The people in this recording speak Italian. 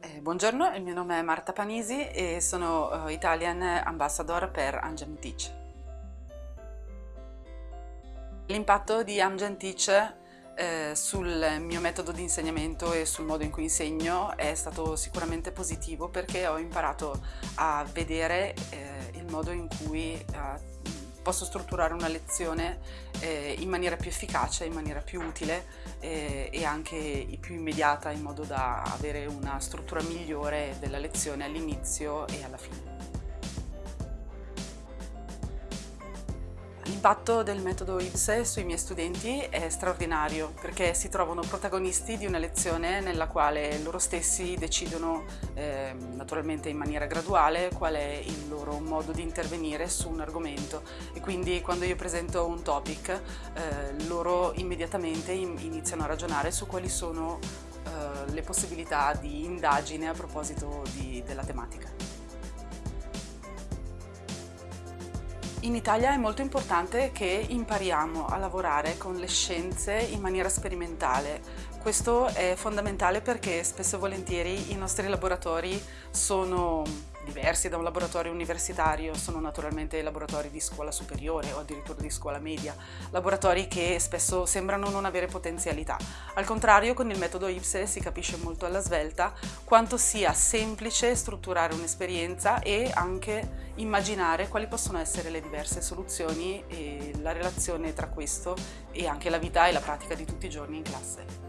Buongiorno, il mio nome è Marta Panisi e sono uh, Italian Ambassador per Amgen Teach. L'impatto di Amgen Teach eh, sul mio metodo di insegnamento e sul modo in cui insegno è stato sicuramente positivo perché ho imparato a vedere eh, il modo in cui eh, posso strutturare una lezione eh, in maniera più efficace, in maniera più utile eh, e anche più immediata in modo da avere una struttura migliore della lezione all'inizio e alla fine. L'impatto del metodo IPSE sui miei studenti è straordinario perché si trovano protagonisti di una lezione nella quale loro stessi decidono, eh, naturalmente in maniera graduale, qual è il loro modo di intervenire su un argomento e quindi quando io presento un topic eh, loro immediatamente iniziano a ragionare su quali sono eh, le possibilità di indagine a proposito di, della tematica. In Italia è molto importante che impariamo a lavorare con le scienze in maniera sperimentale. Questo è fondamentale perché spesso e volentieri i nostri laboratori sono diversi da un laboratorio universitario, sono naturalmente laboratori di scuola superiore o addirittura di scuola media, laboratori che spesso sembrano non avere potenzialità. Al contrario, con il metodo IPSE si capisce molto alla svelta quanto sia semplice strutturare un'esperienza e anche immaginare quali possono essere le diverse soluzioni e la relazione tra questo e anche la vita e la pratica di tutti i giorni in classe.